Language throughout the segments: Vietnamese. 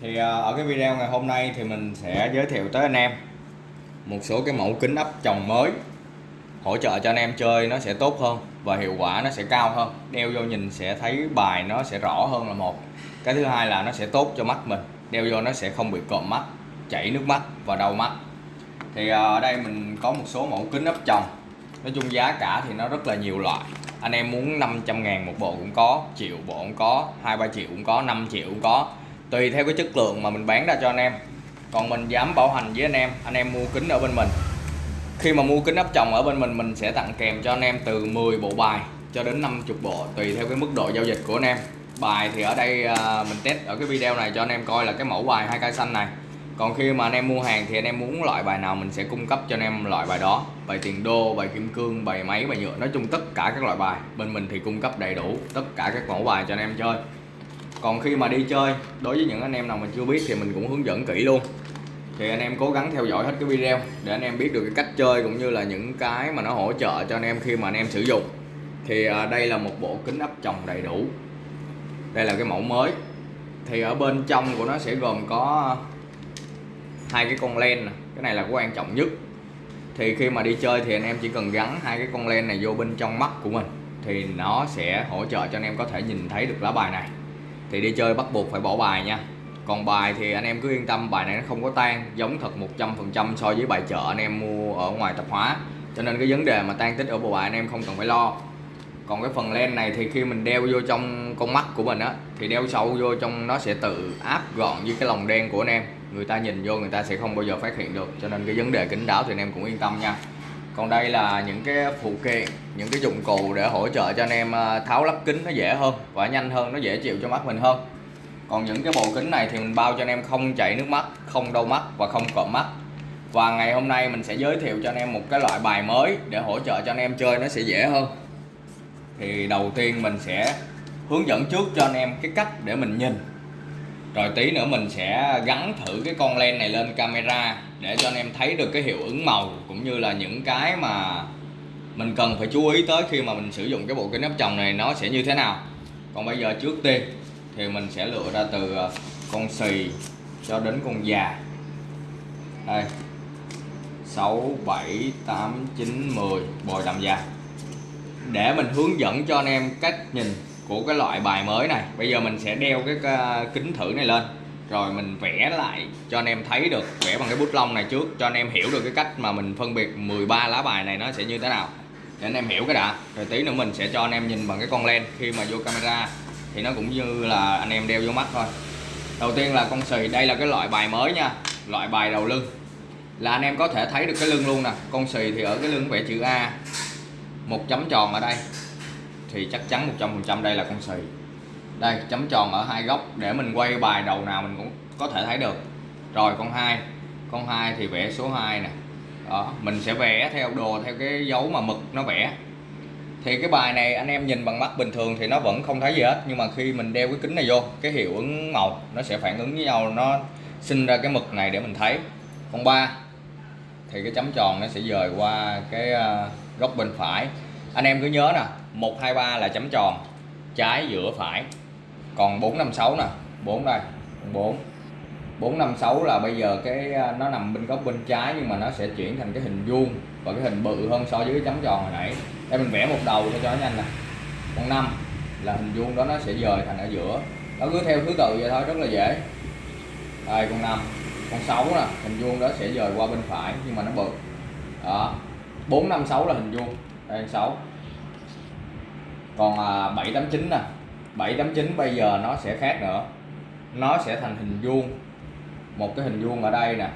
thì à, ở cái video ngày hôm nay thì mình sẽ giới thiệu tới anh em một số cái mẫu kính áp tròng mới. Hỗ trợ cho anh em chơi nó sẽ tốt hơn và hiệu quả nó sẽ cao hơn. Đeo vô nhìn sẽ thấy bài nó sẽ rõ hơn là một. Cái thứ hai là nó sẽ tốt cho mắt mình. Đeo vô nó sẽ không bị cộm mắt, chảy nước mắt và đau mắt. Thì à, ở đây mình có một số mẫu kính áp tròng. Nói chung giá cả thì nó rất là nhiều loại. Anh em muốn 500 ngàn một bộ cũng có, triệu bộ cũng có, hai ba triệu cũng có 5 triệu cũng có tùy theo cái chất lượng mà mình bán ra cho anh em. Còn mình dám bảo hành với anh em anh em mua kính ở bên mình. Khi mà mua kính áp tròng ở bên mình mình sẽ tặng kèm cho anh em từ 10 bộ bài cho đến 50 bộ, tùy theo cái mức độ giao dịch của anh em. Bài thì ở đây à, mình test ở cái video này cho anh em coi là cái mẫu bài hai cây xanh này. Còn khi mà anh em mua hàng thì anh em muốn loại bài nào mình sẽ cung cấp cho anh em loại bài đó. Bài tiền đô, bài kim cương, bài máy, bài nhựa, nói chung tất cả các loại bài. Bên mình thì cung cấp đầy đủ tất cả các mẫu bài cho anh em chơi còn khi mà đi chơi, đối với những anh em nào mà chưa biết thì mình cũng hướng dẫn kỹ luôn. Thì anh em cố gắng theo dõi hết cái video để anh em biết được cái cách chơi cũng như là những cái mà nó hỗ trợ cho anh em khi mà anh em sử dụng. Thì à, đây là một bộ kính áp tròng đầy đủ. Đây là cái mẫu mới. Thì ở bên trong của nó sẽ gồm có hai cái con len này. cái này là quan trọng nhất. Thì khi mà đi chơi thì anh em chỉ cần gắn hai cái con len này vô bên trong mắt của mình. Thì nó sẽ hỗ trợ cho anh em có thể nhìn thấy được lá bài này thì đi chơi bắt buộc phải bỏ bài nha. Còn bài thì anh em cứ yên tâm, bài này nó không có tan, giống thật 100% so với bài chợ anh em mua ở ngoài tạp hóa. Cho nên cái vấn đề mà tan tích ở bộ bài anh em không cần phải lo. Còn cái phần len này thì khi mình đeo vô trong con mắt của mình á, thì đeo sâu vô trong nó sẽ tự áp gọn với cái lồng đen của anh em. Người ta nhìn vô người ta sẽ không bao giờ phát hiện được. Cho nên cái vấn đề kính đáo thì anh em cũng yên tâm nha còn đây là những cái phụ kiện, những cái dụng cụ để hỗ trợ cho anh em à, tháo lắp kính nó dễ hơn và nhanh hơn, nó dễ chịu cho mắt mình hơn. Còn những cái bộ kính này thì mình bao cho anh em không chảy nước mắt, không đau mắt và không cộm mắt. Và ngày hôm nay mình sẽ giới thiệu cho anh em một cái loại bài mới để hỗ trợ cho anh em chơi, nó sẽ dễ hơn. Thì đầu tiên mình sẽ hướng dẫn trước cho anh em cái cách để mình nhìn rồi tí nữa mình sẽ gắn thử cái con len này lên camera để cho anh em thấy được cái hiệu ứng màu cũng như là những cái mà mình cần phải chú ý tới khi mà mình sử dụng cái bộ kính áp tròng này nó sẽ như thế nào. Còn bây giờ trước tiên thì mình sẽ lựa ra từ ờ, con xì cho đến con già. Đây. 6 7 8 9 10 bồi đầm già. Để mình hướng dẫn cho anh em cách nhìn của cái loại bài mới này. Bây giờ mình sẽ đeo cái kính thử này lên. Rồi mình vẽ lại cho anh em thấy được, vẽ bằng cái bút lông này trước, cho anh em hiểu được cái cách mà mình phân biệt 13 lá bài này nó sẽ như thế nào. Để anh em hiểu cái đã. Rồi tí nữa mình sẽ cho anh em nhìn bằng cái con len. Khi mà vô camera thì nó cũng như là anh em đeo vô mắt thôi. Đầu tiên là con xì. Đây là cái loại bài mới nha. Loại bài đầu lưng. Là anh em có thể thấy được cái lưng luôn nè. Con xì thì ở cái lưng vẽ chữ A. Một chấm tròn ở đây thì chắc chắn 100% đây là con xì. Đây, chấm tròn ở hai góc để mình quay bài đầu nào mình cũng có thể thấy được. Rồi, con hai. Con hai thì vẽ số 2 nè. Đó, mình sẽ vẽ theo đồ, theo cái dấu mà mực nó vẽ. Thì cái bài này anh em nhìn bằng mắt bình thường thì nó vẫn không thấy gì hết, nhưng mà khi mình đeo cái kính này vô, cái hiệu ứng màu nó sẽ phản ứng với nhau, nó sinh ra cái mực này để mình thấy. Con ba. Thì cái chấm tròn nó sẽ dời qua cái ờ, góc bên phải. Anh em cứ nhớ nè 123 là chấm tròn. Trái giữa phải. Còn 456 nè. 4 đây. 4 456 là bây giờ cái à, nó nằm bên góc bên trái nhưng mà nó sẽ chuyển thành cái hình vuông. Và cái hình bự hơn so với cái chấm tròn hồi nãy. Đây mình vẽ một đầu cho nó nhanh nè. Còn 5 là hình vuông đó nó sẽ dời thành ở giữa. Nó cứ theo thứ tự vậy thôi, rất là dễ. Đây con 5 con 6 nè, hình vuông đó sẽ dời qua bên phải nhưng mà nó bự. Đó. 456 là hình vuông. Đây 6 còn à, 789 nè. 789 bây giờ nó sẽ khác nữa. Nó sẽ thành hình vuông. Một cái hình vuông ở đây nè.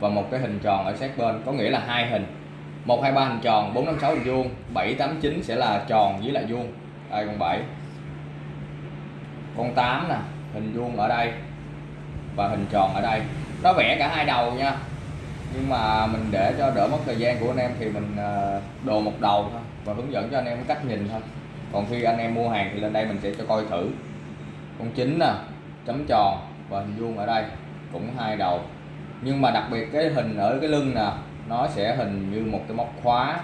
Và một cái hình tròn ở sát bên. Có nghĩa là hai hình. 123 hình tròn 456 hình vuông. 789 sẽ là tròn với lại vuông. Đây con 7 con 8 nè. Hình vuông ở đây và hình tròn ở đây. Nó vẽ cả hai đầu nha nhưng mà mình để cho đỡ mất thời gian của anh em thì mình ờ, đồ một đầu thôi và hướng dẫn cho anh em cách nhìn thôi. Còn khi anh em mua hàng thì lên đây mình sẽ cho coi thử. Con chín nè, chấm tròn và hình vuông ở đây cũng hai đầu. Nhưng mà đặc biệt cái hình ở cái lưng nè, nó sẽ hình như một cái móc khóa.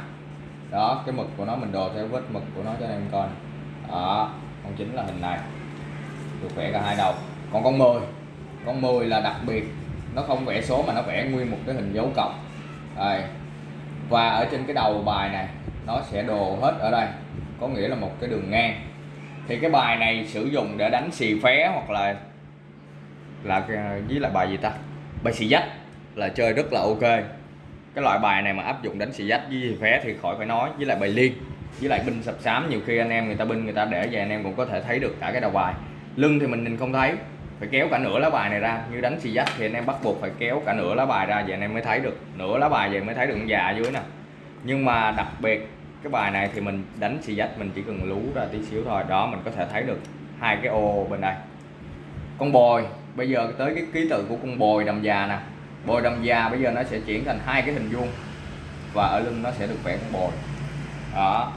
Đó, cái mực của nó mình đồ theo vết mực của nó cho anh em coi đó, con chính là hình này. Được vẽ cả hai đầu. Còn con 10 con 10 là đặc biệt nó không vẽ số mà nó vẽ nguyên một cái hình dấu cộng. Đây. Và ở trên cái đầu bài này, nó sẽ đồ hết ở đây. Có nghĩa là một cái đường ngang. Thì cái bài này sử dụng để đánh xì phé hoặc là là với là bài gì ta? Bài xì dách là chơi rất là ok. Cái loại bài này mà áp dụng đánh xì dách với xì phé thì khỏi phải nói. Với lại bài liên, với lại binh sập sám, nhiều khi anh em người ta binh người ta để về anh em cũng có thể thấy được cả cái đầu bài. Lưng thì mình nhìn không thấy phải kéo cả nửa lá bài này ra, như đánh xì dách thì anh em bắt buộc phải kéo cả nửa lá bài ra, vậy anh em mới thấy được. Nửa lá bài vậy mới thấy được con già dưới nè. Nhưng mà đặc biệt, cái bài này thì mình đánh xì dách mình chỉ cần lú ra tí xíu thôi, đó mình có thể thấy được hai cái ô bên đây. Con bồi, bây giờ tới cái ký tự của con bồi đầm già nè. Bồi đầm già bây giờ nó sẽ chuyển thành hai cái hình vuông và ở lưng nó sẽ được vẽ con bồi. Đó,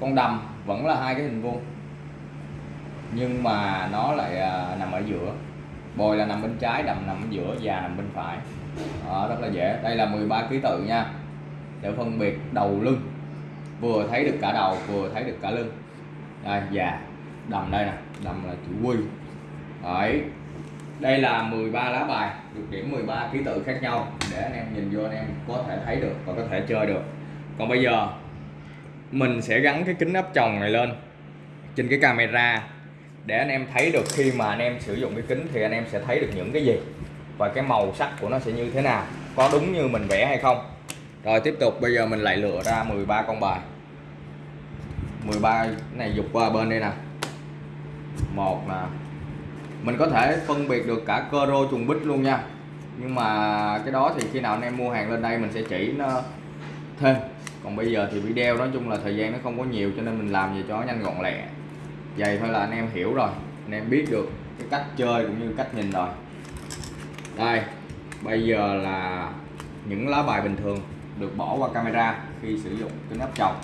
con đầm vẫn là hai cái hình vuông nhưng mà nó lại à, nằm ở giữa. Bồi là nằm bên trái đầm nằm ở giữa già nằm bên phải. Đó, rất là dễ. Đây là 13 ký tự nha. Để phân biệt đầu lưng. Vừa thấy được cả đầu vừa thấy được cả lưng. Đây già. Đầm đây nè. Đầm là chữ quy. Đấy. Đây là 13 lá bài. Được điểm 13 ký tự khác nhau. Để anh em nhìn vô anh em có thể thấy được và có thể chơi được. Còn bây giờ mình sẽ gắn cái kính áp tròng này lên trên cái camera để anh em thấy được khi mà anh em sử dụng cái kính thì anh em sẽ thấy được những cái gì và cái màu sắc của nó sẽ như thế nào, có đúng như mình vẽ hay không. Rồi, tiếp tục, bây giờ mình lại lựa ra 13 con bài. 13 này dục qua bên đây nè. Một nè. Mình có thể phân biệt được cả cơ rô trùng bích luôn nha. Nhưng mà cái đó thì khi nào anh em mua hàng lên đây mình sẽ chỉ nó thêm. Còn bây giờ thì video nói chung là thời gian nó không có nhiều cho nên mình làm gì cho nó nhanh gọn lẹ vậy thôi là anh em hiểu rồi. Anh em biết được cái cách chơi cũng như cách nhìn rồi. Đây, bây giờ là những lá bài bình thường được bỏ qua camera khi sử dụng kính áp tròng